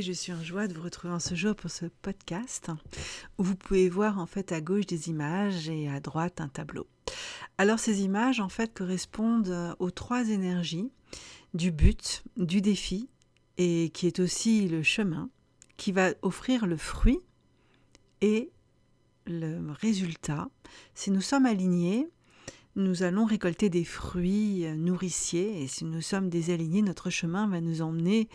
je suis en joie de vous retrouver en ce jour pour ce podcast où vous pouvez voir en fait à gauche des images et à droite un tableau. Alors ces images en fait correspondent aux trois énergies du but, du défi et qui est aussi le chemin qui va offrir le fruit et le résultat. Si nous sommes alignés, nous allons récolter des fruits euh, nourriciers et si nous sommes désalignés, notre chemin va nous emmener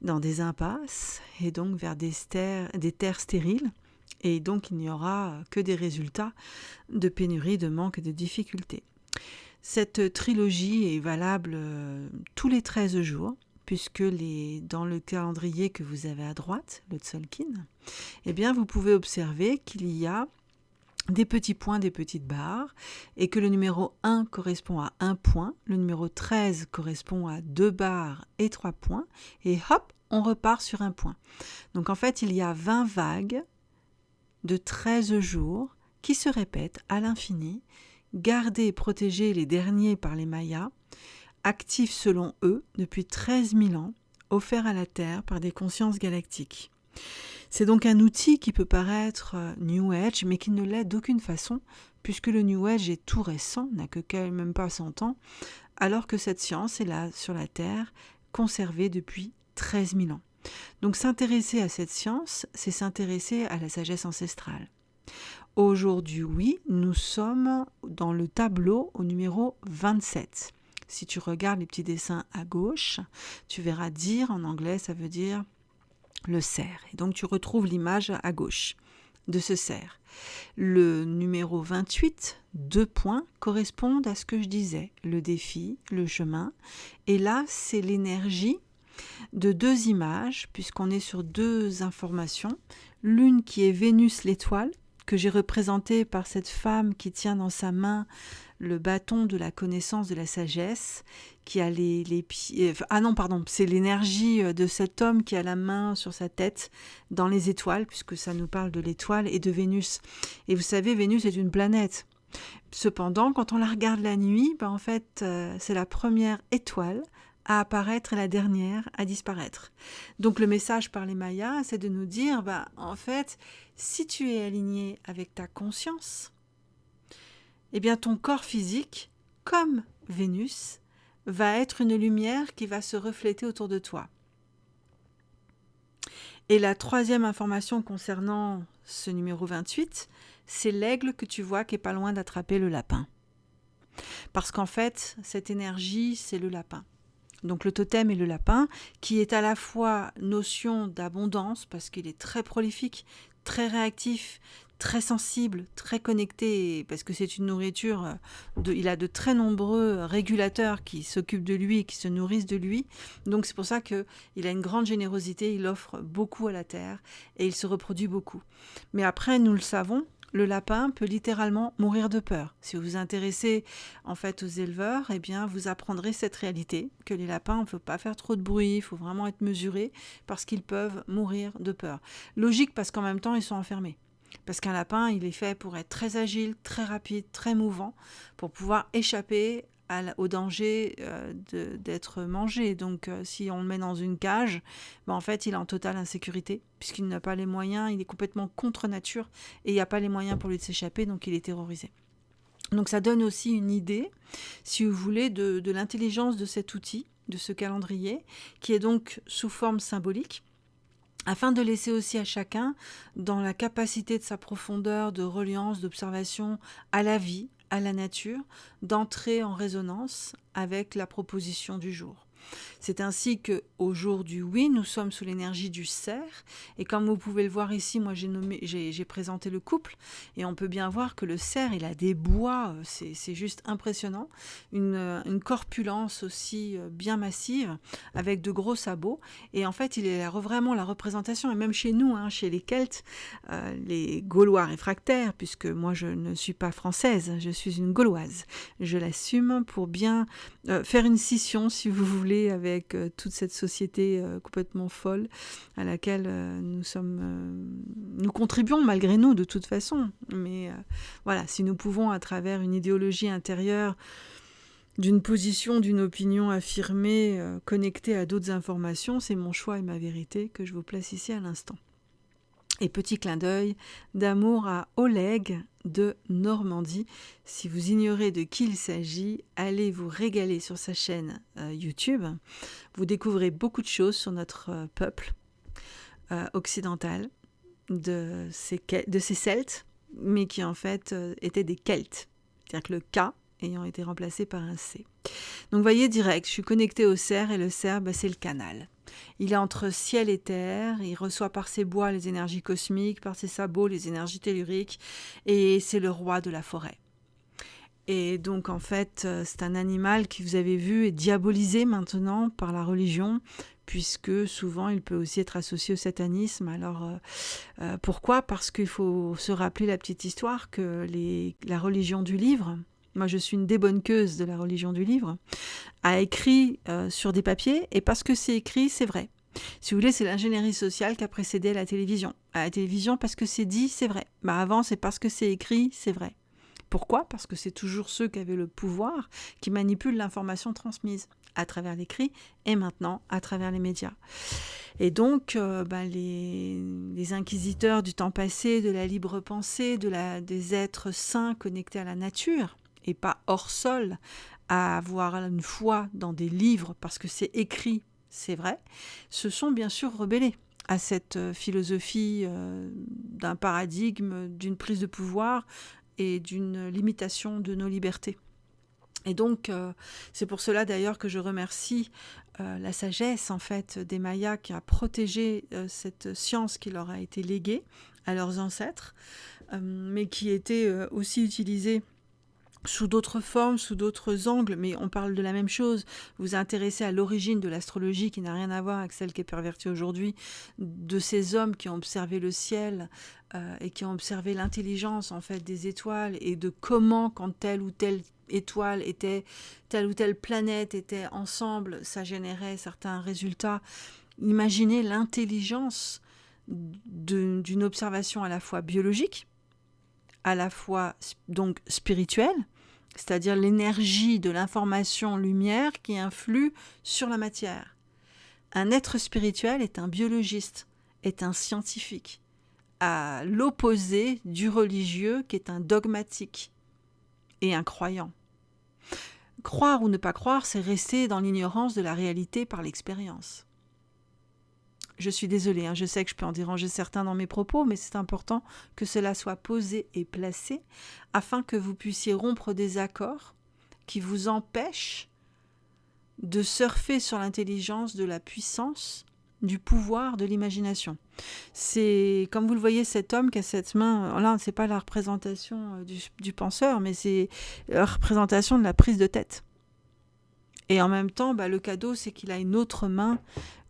dans des impasses et donc vers des, terres stériles et donc il n'y aura que des résultats de pénurie, de manque de difficultés. Cette trilogie est valable euh, tous les 13 jours puisque dans le calendrier que vous avez à droite, le Tzolkin, eh bien vous pouvez observer qu'il y a des petits points, des petites barres, et que le numéro 1 correspond à 1 point, le numéro 13 correspond à 2 barres et 3 points, et hop, on repart sur un point. Donc en fait, il y a 20 vagues de 13 jours qui se répètent à l'infini, gardés et protégés les derniers par les Mayas, actifs selon eux depuis 13 000 ans, offerts à la Terre par des consciences galactiques. C'est donc un outil qui peut paraître euh, New Age, mais qui ne l'est d'aucune façon, puisque le New Age est tout récent, n'a que même pas 100 ans, alors que cette science est là sur la Terre, conservée depuis 13 000 ans. Donc s'intéresser à cette science, c'est s'intéresser à la sagesse ancestrale. Aujourd'hui, oui, nous sommes dans le tableau au numéro 27. Si tu regardes les petits dessins à gauche, tu verras dire en anglais, ça veut dire le cerf. Et donc tu retrouves l'image à gauche de ce cerf. Le numéro 28, deux points, correspondent à ce que je disais, le défi, le chemin. Et là, c'est l'énergie de deux images, puisqu'on est sur deux informations. L'une qui est Vénus l'étoile, que j'ai représentée par cette femme qui tient dans sa main le bâton de la connaissance de la sagesse, qui a les, les pieds... Euh, ah non, pardon, c'est l'énergie euh, de cet homme qui a la main sur sa tête dans les étoiles, puisque ça nous parle de l'étoile et de Vénus. Et vous savez, Vénus est une planète. Cependant, quand on la regarde la nuit, ben en fait, euh, c'est la première étoile à apparaître et la dernière à disparaître. Donc le message par les Mayas, c'est de nous dire, ben, en fait, si tu es aligné avec ta conscience, eh bien ton corps physique, comme Vénus, va être une lumière qui va se refléter autour de toi. Et la troisième information concernant ce numéro 28, c'est l'aigle que tu vois qui est pas loin d'attraper le lapin. Parce qu'en fait, cette énergie, c'est le lapin. Donc le totem est le lapin, qui est à la fois notion d'abondance, parce qu'il est très prolifique, très réactif, très sensible, très connecté, parce que c'est une nourriture, euh, il a de très nombreux régulateurs qui s'occupent de lui qui se nourrissent de lui. Donc c'est pour ça qu'il a une grande générosité, il offre beaucoup à la terre et il se reproduit beaucoup. Mais après, nous le savons, le lapin peut littéralement mourir de peur. Si vous vous intéressez en fait aux éleveurs, eh bien vous apprendrez cette réalité que les lapins, on ne peut pas faire trop de bruit, il faut vraiment être mesuré parce qu'ils peuvent mourir de peur. Logique parce qu'en même temps ils sont enfermés. Parce qu'un lapin, il est fait pour être très agile, très rapide, très mouvant, pour pouvoir échapper au danger euh, d'être mangé. Donc euh, si on le met dans une cage, ben, en fait il est en totale insécurité, puisqu'il n'a pas les moyens, il est complètement contre nature, et il n'y a pas les moyens pour lui de s'échapper, donc il est terrorisé. Donc ça donne aussi une idée, si vous voulez, de l'intelligence de cet outil, de ce calendrier, qui est donc sous forme symbolique afin de laisser aussi à chacun, dans la capacité de sa profondeur de reliance, d'observation à la vie, à la nature, d'entrer en résonance avec la proposition du jour. C'est ainsi que au jour du oui, nous sommes sous l'énergie du cerf. Et comme vous pouvez le voir ici, moi j'ai présenté le couple, et on peut bien voir que le cerf, il a des bois, euh, c'est juste impressionnant, une, euh, corpulence aussi euh, bien massive, avec de gros sabots. Et en fait, il est vraiment la représentation, et même chez nous, hein, chez les Celtes, les Gaulois réfractaires, puisque moi je ne suis pas française, je suis une Gauloise. Je l'assume pour bien faire une scission, si vous voulez, avec avec euh, toute cette société euh, complètement folle à laquelle euh, nous sommes, nous contribuons malgré nous de toute façon. Mais voilà, si nous pouvons à travers une idéologie intérieure d'une position, d'une opinion affirmée, connectée à d'autres informations, c'est mon choix et ma vérité que je vous place ici à l'instant. Et petit clin d'œil d'amour à Oleg de Normandie. Si vous ignorez de qui il s'agit, allez vous régaler sur sa chaîne euh, YouTube. Vous découvrez beaucoup de choses sur notre euh, peuple occidental, de ces, de ces Celtes, mais qui en fait étaient des Celtes. C'est-à-dire que le K ayant été remplacé par un C. Donc voyez direct, je suis connecté au cerf et le cerf, bah, c'est le canal. Il est entre ciel et terre, il reçoit par ses bois les énergies cosmiques, par ses sabots les énergies telluriques, et c'est le roi de la forêt. Et donc en fait, euh, c'est un animal qui vous avez vu est diabolisé maintenant par la religion, puisque souvent il peut aussi être associé au satanisme. Alors euh, euh, pourquoi? Parce qu'il faut se rappeler la petite histoire que les, la religion du livre, moi je suis une débonqueuse de la religion du livre, a écrit euh, sur des papiers, et parce que c'est écrit, c'est vrai. Si vous voulez, c'est l'ingénierie sociale qui a précédé la télévision. À la télévision, parce que c'est dit, c'est vrai. Bah avant, c'est parce que c'est écrit, c'est vrai. Pourquoi? Parce que c'est toujours ceux qui avaient le pouvoir qui manipulent l'information transmise à travers l'écrit et maintenant à travers les médias. Et donc, euh, bah, les, inquisiteurs du temps passé, de la libre pensée, de des êtres saints connectés à la nature, et pas hors sol, à avoir une foi dans des livres parce que c'est écrit, c'est vrai, se sont bien sûr rebellés à cette euh, philosophie euh, d'un paradigme, d'une prise de pouvoir et d'une limitation de nos libertés. Et donc, euh, c'est pour cela d'ailleurs que je remercie la sagesse en fait des Mayas qui a protégé cette science qui leur a été léguée à leurs ancêtres, mais qui était aussi utilisée sous d'autres formes, sous d'autres angles, mais on parle de la même chose. Vous intéressez à l'origine de l'astrologie qui n'a rien à voir avec celle qui est pervertie aujourd'hui, de ces hommes qui ont observé le ciel euh, et qui ont observé l'intelligence en fait des étoiles et de comment quand telle ou telle étoile était, telle ou telle planète était ensemble, ça générait certains résultats. Imaginez l'intelligence d'une observation à la fois biologique, à la fois donc spirituelle, c'est-à-dire l'énergie de l'information lumière qui influe sur la matière. Un être spirituel est un biologiste, est un scientifique, à l'opposé du religieux qui est un dogmatique et un croyant. Croire ou ne pas croire, c'est rester dans l'ignorance de la réalité par l'expérience. Je suis désolée, hein, je sais que je peux en déranger certains dans mes propos, mais c'est important que cela soit posé et placé afin que vous puissiez rompre des accords qui vous empêchent de surfer sur l'intelligence de la puissance, du pouvoir, de l'imagination. C'est, comme vous le voyez, cet homme qui a cette main, là, c'est pas la représentation euh, du, penseur, mais c'est la représentation de la prise de tête. Et en même temps, bah, le cadeau, c'est qu'il a une autre main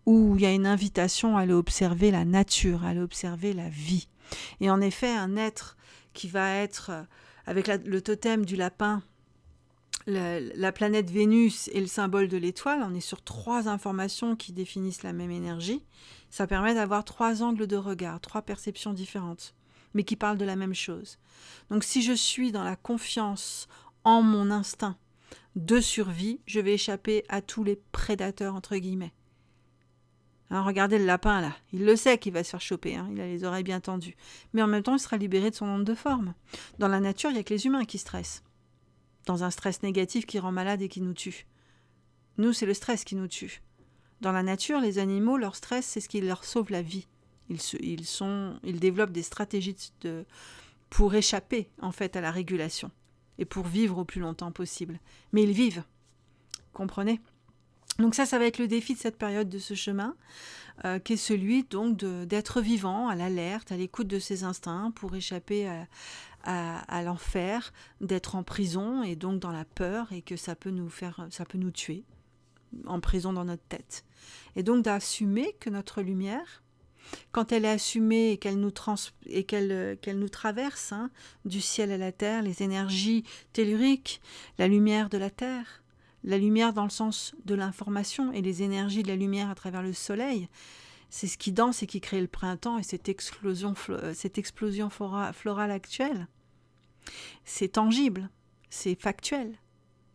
où il y a une invitation à aller observer la nature, à aller observer la vie. Et en effet, un être qui va être, euh, avec le totem du lapin, la, planète Vénus et le symbole de l'étoile, on est sur trois informations qui définissent la même énergie. Ça permet d'avoir trois angles de regard, trois perceptions différentes, mais qui parlent de la même chose. Donc si je suis dans la confiance en mon instinct de survie, je vais échapper à tous les prédateurs, entre guillemets. Hein, regardez le lapin là, il le sait qu'il va se faire choper, hein. il a les oreilles bien tendues. Mais en même temps, il sera libéré de son onde de forme. Dans la nature, il n'y a que les humains qui stressent. Dans un stress négatif qui rend malade et qui nous tue. Nous, c'est le stress qui nous tue. Dans la nature, les animaux, leur stress, c'est ce qui leur sauve la vie. Ils, ils, sont, ils développent des stratégies de, pour échapper en fait à la régulation et pour vivre au plus longtemps possible. Mais ils vivent. Comprenez? Donc ça, ça va être le défi de cette période de ce chemin, euh, qui est celui donc d'être vivant, à l'alerte, à l'écoute de ses instincts pour échapper à, l'enfer, d'être en prison et donc dans la peur et que ça peut nous faire, ça peut nous tuer en prison dans notre tête. Et donc d'assumer que notre lumière, quand elle est assumée et qu'elle nous, et qu'elle, qu'elle nous traverse hein, du ciel à la terre, les énergies telluriques, la lumière de la terre, la lumière dans le sens de l'information et les énergies de la lumière à travers le soleil. C'est ce qui danse et qui crée le printemps et cette explosion, euh, florale actuelle. C'est tangible, c'est factuel.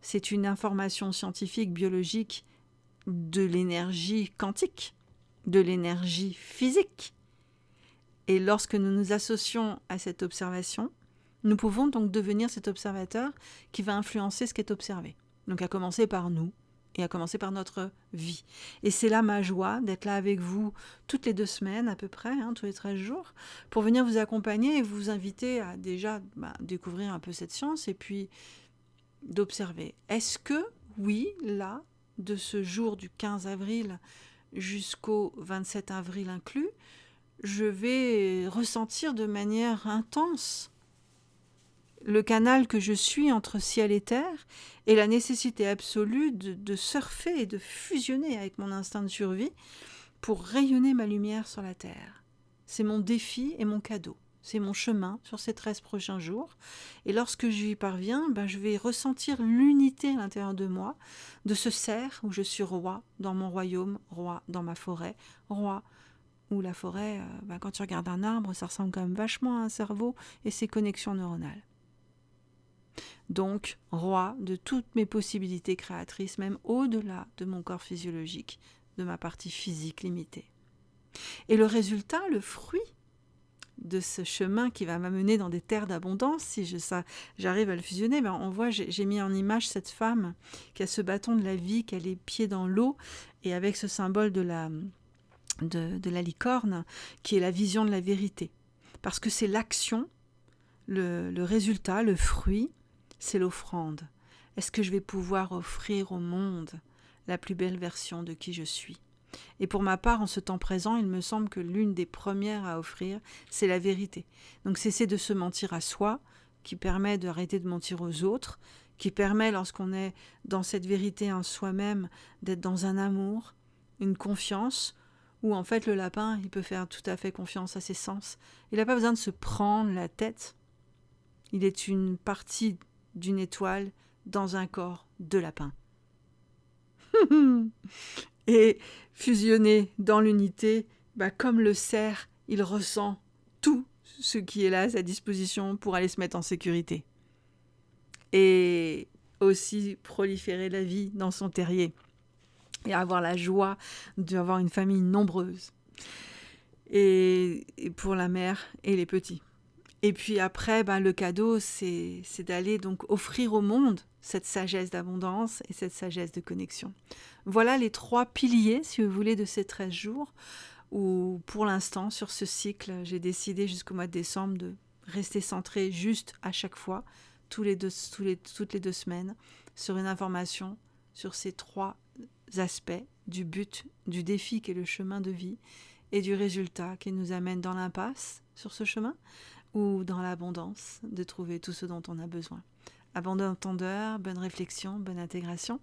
c'est une information scientifique, biologique de l'énergie quantique, de l'énergie physique. Et lorsque nous nous associons à cette observation, nous pouvons donc devenir cet observateur qui va influencer ce qui est observé. Donc à commencer par nous et à commencer par notre vie. Et c'est là ma joie d'être là avec vous toutes les deux semaines à peu près, hein, tous les 13 jours, pour venir vous accompagner et vous inviter à déjà bah, découvrir un peu cette science et puis d'observer. Est-ce que, oui, là, de ce jour du 15 avril jusqu'au 27 avril inclus, je vais ressentir de manière intense le canal que je suis entre ciel et terre et la nécessité absolue de, surfer et de fusionner avec mon instinct de survie pour rayonner ma lumière sur la terre. C'est mon défi et mon cadeau. C'est mon chemin sur ces 13 prochains jours. Et lorsque j'y parviens, ben, je vais ressentir l'unité à l'intérieur de moi, de ce cerf où je suis roi dans mon royaume, roi dans ma forêt, roi où la forêt, euh, ben, quand tu regardes un arbre, ça ressemble quand même vachement à un cerveau et ses connexions neuronales. Donc, roi de toutes mes possibilités créatrices, même au-delà de mon corps physiologique, de ma partie physique limitée. Et le résultat, le fruit de ce chemin qui va m'amener dans des terres d'abondance, si je, j'arrive à le fusionner, on voit, j'ai, mis en image cette femme qui a ce bâton de la vie, qui a les pieds dans l'eau, et avec ce symbole de la, licorne, qui est la vision de la vérité. Parce que c'est l'action, le résultat, le fruit, c'est l'offrande. Est-ce que je vais pouvoir offrir au monde la plus belle version de qui je suis? Et pour ma part, en ce temps présent, il me semble que l'une des premières à offrir, c'est la vérité. Donc cesser de se mentir à soi, qui permet d'arrêter de mentir aux autres, qui permet, lorsqu'on est dans cette vérité en soi-même, d'être dans un amour, une confiance, où en fait le lapin, il peut faire tout à fait confiance à ses sens. Il n'a pas besoin de se prendre la tête. Il est une partie d'une étoile dans un corps de lapin. et fusionné dans l'unité, bah, comme le cerf, il ressent tout ce qui est là à sa disposition pour aller se mettre en sécurité. Et aussi proliférer la vie dans son terrier et avoir la joie d'avoir une famille nombreuse. Et, pour la mère et les petits. Et puis après, bah, le cadeau, c'est d'aller donc offrir au monde cette sagesse d'abondance et cette sagesse de connexion. Voilà les trois piliers, si vous voulez, de ces 13 jours, où pour l'instant, sur ce cycle, j'ai décidé jusqu'au mois de décembre de rester centré juste à chaque fois, toutes les deux semaines, sur une information sur ces trois aspects du but, du défi qui est le chemin de vie et du résultat qui nous amène dans l'impasse sur ce chemin ou dans l'abondance de trouver tout ce dont on a besoin. Abandon entendeur, bonne réflexion, bonne intégration.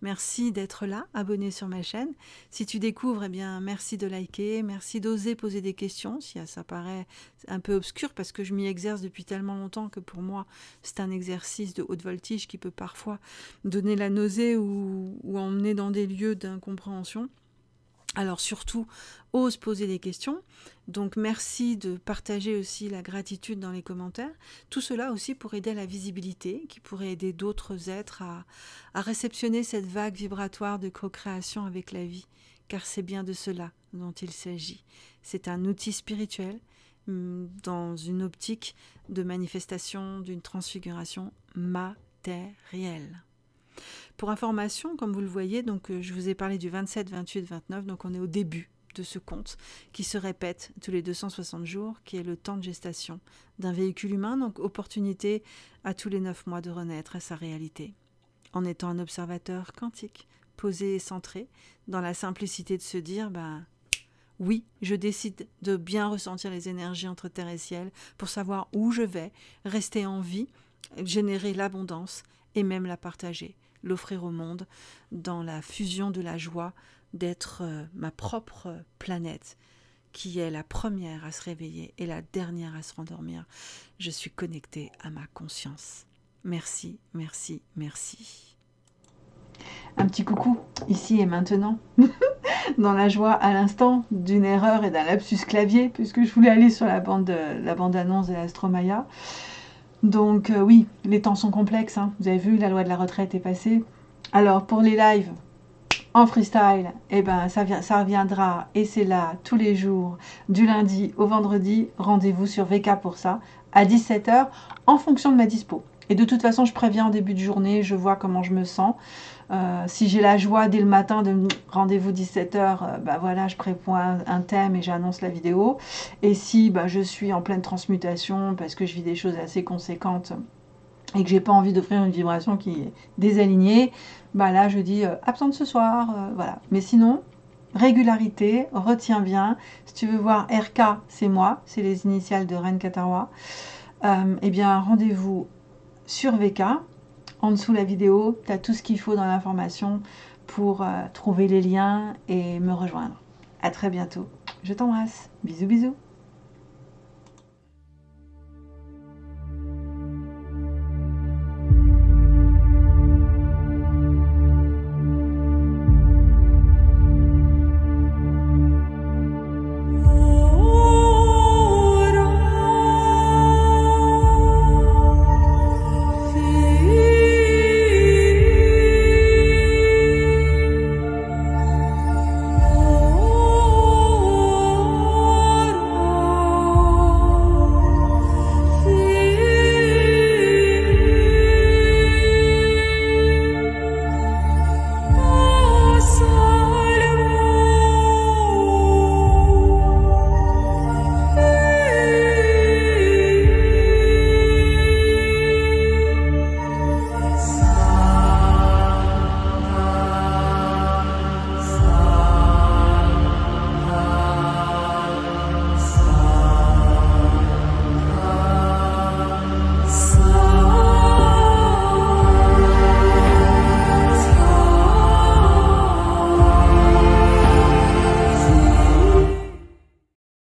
Merci d'être là, abonné sur ma chaîne. Si tu découvres, eh bien, merci de liker, merci d'oser poser des questions, si ça paraît un peu obscur, parce que je m'y exerce depuis tellement longtemps que pour moi, c'est un exercice de haute voltige qui peut parfois donner la nausée ou, ou emmener dans des lieux d'incompréhension. Alors surtout, ose poser des questions. Donc merci de partager aussi la gratitude dans les commentaires. Tout cela aussi pour aider à la visibilité, qui pourrait aider d'autres êtres à, réceptionner cette vague vibratoire de co-création avec la vie, car c'est bien de cela dont il s'agit. C'est un outil spirituel mm, dans une optique de manifestation d'une transfiguration matérielle. Pour information, comme vous le voyez, donc euh, je vous ai parlé du 27, 28, 29, donc on est au début de ce compte qui se répète tous les 260 jours, qui est le temps de gestation d'un véhicule humain, donc opportunité à tous les 9 mois de renaître à sa réalité. En étant un observateur quantique, posé et centré, dans la simplicité de se dire, ben, oui, je décide de bien ressentir les énergies entre terre et ciel pour savoir où je vais, rester en vie, générer l'abondance et même la partager l'offrir au monde dans la fusion de la joie d'être euh, ma propre planète qui est la première à se réveiller et la dernière à se rendormir. Je suis connectée à ma conscience. Merci, merci, merci. Un petit coucou, ici et maintenant, dans la joie à l'instant d'une erreur et d'un lapsus clavier, puisque je voulais aller sur la bande, la bande annonce de l'Astromaya. Donc euh, oui, les temps sont complexes. hein. Vous avez vu, la loi de la retraite est passée. Alors pour les lives en freestyle, eh ben, ça, ça reviendra et c'est là tous les jours, du lundi au vendredi. Rendez-vous sur VK pour ça, à 17h, en fonction de ma dispo. Et de toute façon, je préviens en début de journée, je vois comment je me sens. Euh, si j'ai la joie dès le matin de rendez-vous 17h, euh, bah voilà, je prévois un, thème et j'annonce la vidéo. Et si bah, je suis en pleine transmutation parce que je vis des choses assez conséquentes et que j'ai pas envie d'offrir une vibration qui est désalignée, bah là je dis euh, absente ce soir, voilà. Mais sinon, régularité, retiens bien. Si tu veux voir RK, c'est moi, c'est les initiales de Ren Katarwa. Euh, eh bien, rendez-vous sur VK. En dessous de la vidéo, tu as tout ce qu'il faut dans l'information pour euh, trouver les liens et me rejoindre. À très bientôt. Je t'embrasse. Bisous bisous.